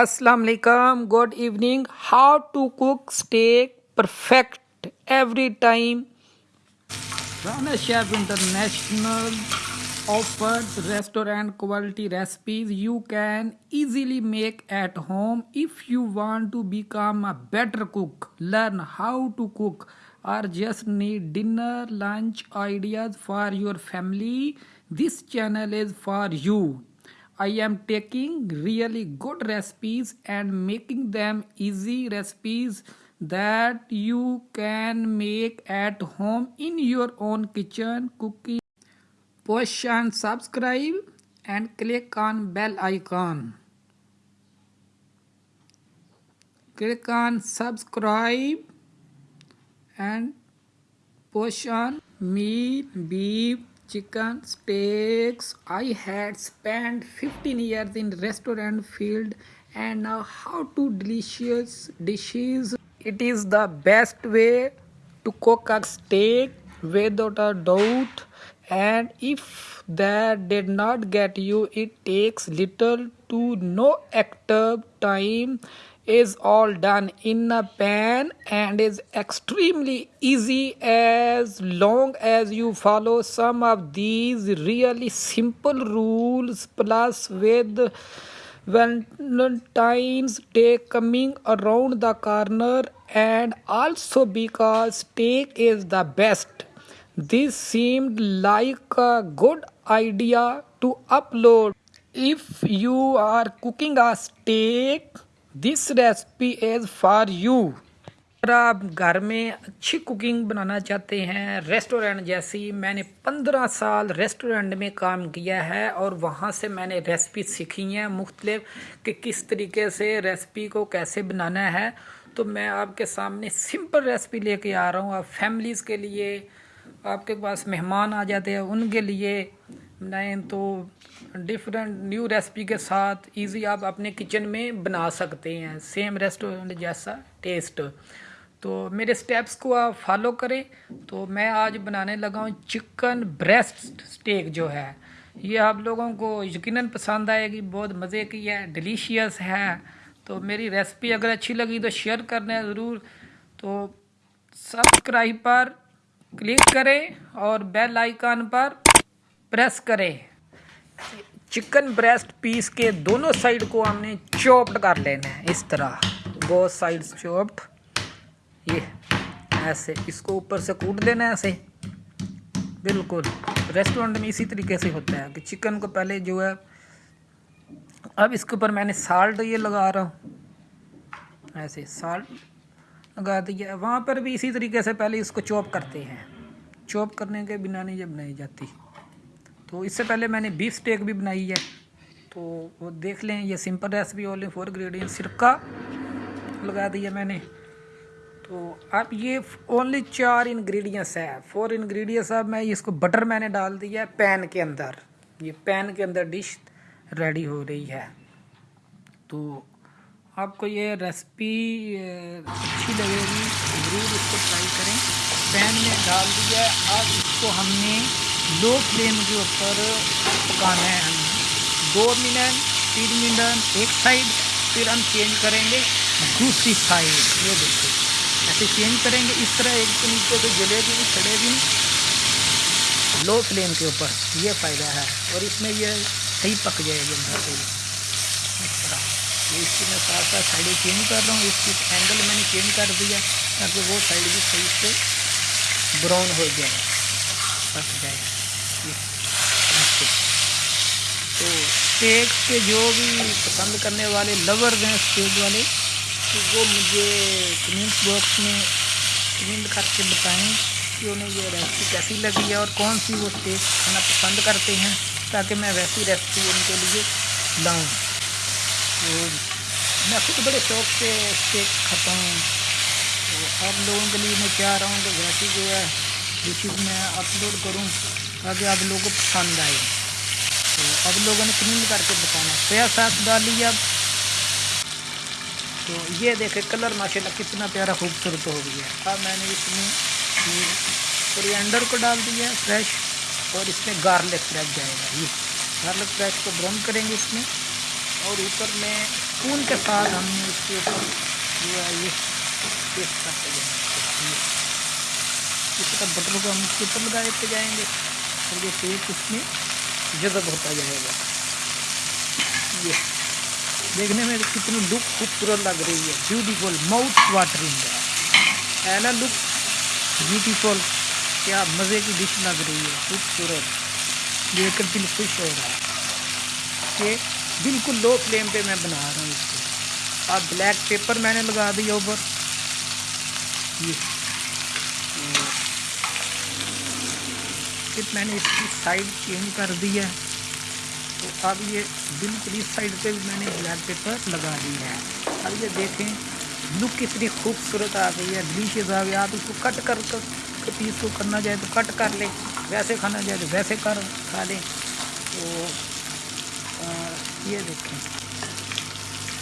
السلام علیکم good evening how to cook steak perfect every time Rana chef international offers restaurant quality recipes you can easily make at home if you want to become a better cook learn how to cook or just need dinner lunch ideas for your family this channel is for you I am taking really good recipes and making them easy recipes that you can make at home in your own kitchen cooking. Push and subscribe and click on bell icon. Click on subscribe and push on meat, beef, Chicken steaks. I had spent 15 years in restaurant field and now how to delicious dishes. It is the best way to cook a steak without a doubt, and if that did not get you, it takes little to no active time is all done in a pan and is extremely easy as long as you follow some of these really simple rules. Plus, with Valentine's Day coming around the corner, and also because steak is the best, this seemed like a good idea to upload. If you are cooking a steak, this recipe is for you اگر آپ گھر میں اچھی cooking بنانا چاہتے ہیں restaurant جیسی میں نے پندرہ سال ریسٹورینٹ میں کام کیا ہے اور وہاں سے میں نے ریسپی سیکھی ہیں مختلف کہ کس طریقے سے ریسپی کو کیسے بنانا ہے تو میں آپ کے سامنے سمپل ریسپی لے کے آ رہا ہوں آپ فیملیز کے لیے آپ کے پاس مہمان آ جاتے ہیں ان کے لیے تو ڈفرینٹ نیو ریسپی کے ساتھ ایزی آپ اپنے کچن میں بنا سکتے ہیں سیم ریسٹورینٹ جیسا ٹیسٹ تو میرے سٹیپس کو آپ فالو کریں تو میں آج بنانے لگا ہوں چکن بریسٹ سٹیک جو ہے یہ آپ لوگوں کو یقیناً پسند آئے گی بہت مزے کی ہے ڈیلیشیس ہے تو میری ریسپی اگر اچھی لگی تو شیئر کرنا ضرور تو سبسکرائب پر کلک کریں اور بیل آئیکن پر پریس کرے چکن بریسٹ پیس کے دونوں سائڈ کو ہم نے چوپڈ کر لینا ہے اس طرح بہت سائیڈ چوپڈ یہ ایسے اس کو اوپر سے کوٹ دینا ہے ایسے بالکل ریسٹورنٹ میں اسی طریقے سے ہوتا ہے کہ چکن کو پہلے جو ہے اب اس کے اوپر میں نے سالٹ یہ لگا رہا ہوں ایسے سالٹ لگا دیا وہاں پر بھی اسی طریقے سے پہلے اس کو چوپ کرتے ہیں چوپ کرنے کے بنا نہیں جب نہیں جاتی تو اس سے پہلے میں نے بیف اسٹیک بھی بنائی ہے تو وہ دیکھ لیں یہ simple recipe only four ingredients سرکہ لگا دیا میں نے تو اب یہ اونلی چار انگریڈینٹس ہے فور انگریڈینس اب میں اس کو بٹر میں نے ڈال دیا ہے پین کے اندر یہ پین کے اندر ڈش ریڈی ہو رہی ہے تو آپ کو یہ ریسپی اچھی لگے گی ضرور اس کو ٹرائی کریں پین میں ڈال دیا ہے اب اس کو ہم نے لو فلیم کے اوپر پکانا ہے دو منٹ تین منٹ ایک سائڈ پھر ہم چینج کریں گے دوسری سائڈ یہ دیکھیں ایسے چینج کریں گے اس طرح ایک تو نیچے سے جلیبی بھی چڑے گی لو فلیم کے اوپر یہ فائدہ ہے اور اس میں یہ صحیح پک جائے گی اندر سے اس طرح تو اس کی میں ساتھ ساتھ سائڈیں چینج کر رہا ہوں اس کی اینگل میں نے چینج کر دیا تاکہ وہ سائڈ بھی صحیح سے براؤن ہو جائے پک جائے سٹیک کے جو بھی پسند کرنے والے لورز ہیں سٹیک والے تو وہ مجھے کمنٹ باکس میں کمنٹ کر کے بتائیں کہ انہیں یہ ریسیپی کیسی لگی ہے اور کون سی وہ سٹیک کھانا پسند کرتے ہیں تاکہ میں ویسی ریسیپی ان کے لیے لاؤں میں خود بڑے شوق سے سٹیک کھاتا ہوں آپ لوگوں کے لیے میں چاہ رہا ہوں کہ ویسی جو ہے ڈشیز میں اپلوڈ کروں تاکہ آپ لوگوں کو پسند آئے تو اب لوگوں نے کریم کر کے بتانا سیا ساس ڈالی اب تو یہ دیکھیں کلر ماشاء اللہ کتنا پیارا خوبصورت ہو گیا اب میں نے اس میں کوریانڈر انڈر کو ڈال دیا فریش اور اس میں گارلک فریش جائے گا یہ گارلک فریش کو براؤن کریں گے اس میں اور اوپر میں خون کے ساتھ ہم نے اس کے اوپر جو ہے یہ پیسٹ کرتے جائیں گے اس کا بٹر کو ہم اس کے اوپر لگا دیتے جائیں گے اور یہ پیسٹ اس میں جذب ہوتا جائے گا یہ دیکھنے میں کتنی لک خوبصورت لگ رہی ہے بیوٹیفل ماؤتھ واٹرنگ ہے اینا لک بیوٹیفل کیا مزے کی ڈش لگ رہی ہے خوبصورت دیکھ کر دل خوش ہو رہا ہے کہ بالکل لو فلیم پہ میں بنا رہا ہوں اس کو اب بلیک پیپر میں نے لگا دیا اوپر یہ میں نے اس کی سائڈ چینج کر دی ہے تو اب یہ بالکل اس سائڈ پہ بھی میں نے بلیک پیپر لگا دی ہے اب یہ دیکھیں لک کتنی خوبصورت آ گئی ہے ڈلیشیز آپ اس کو کٹ کر پیس کو کرنا چاہے تو کٹ کر لیں ویسے کھانا جائے تو ویسے کر کھا لیں تو یہ دیکھیں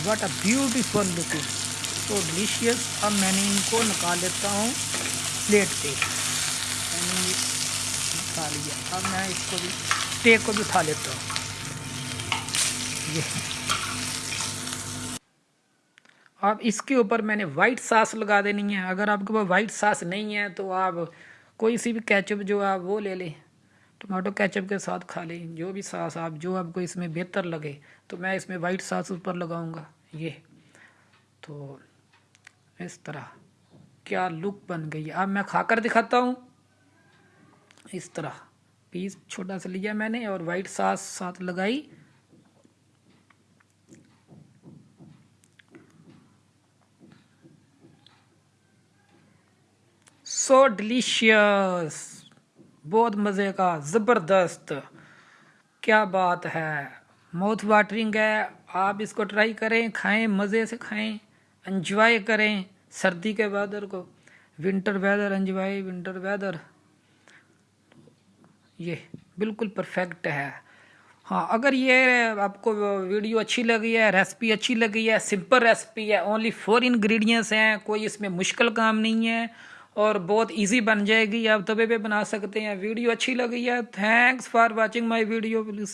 واٹ اے بیوٹیفل لک تو ڈلیشیز اب میں نے ان کو نکال لیتا ہوں پلیٹ پہ یعنی اٹھا لیا اب میں اس کو کو بھی بھی اٹھا لیتا ہوں اب اس کے اوپر میں نے وائٹ ساس لگا دینی ہے اگر آپ کے پاس وائٹ ساس نہیں ہے تو آپ کوئی سی بھی کیچپ جو آپ وہ لے لیں ٹماٹو کیچپ کے ساتھ کھا لیں جو بھی ساس آپ جو آپ کو اس میں بہتر لگے تو میں اس میں وائٹ ساس اوپر لگاؤں گا یہ تو اس طرح کیا لک بن گئی اب میں کھا کر دکھاتا ہوں اس طرح پیس چھوٹا سا لیا میں نے اور وائٹ ساس ساتھ لگائی سو ڈلیشیس بہت مزے کا زبردست کیا بات ہے ماؤتھ واٹرنگ ہے آپ اس کو ٹرائی کریں کھائیں مزے سے کھائیں انجوائے کریں سردی کے ویدر کو winter weather enjoy winter weather یہ بالکل پرفیکٹ ہے ہاں اگر یہ آپ کو ویڈیو اچھی لگی ہے ریسپی اچھی لگی ہے سمپل ریسپی ہے اونلی فور انگریڈینٹس ہیں کوئی اس میں مشکل کام نہیں ہے اور بہت ایزی بن جائے گی آپ دبی پہ بنا سکتے ہیں ویڈیو اچھی لگی ہے thanks for watching my video please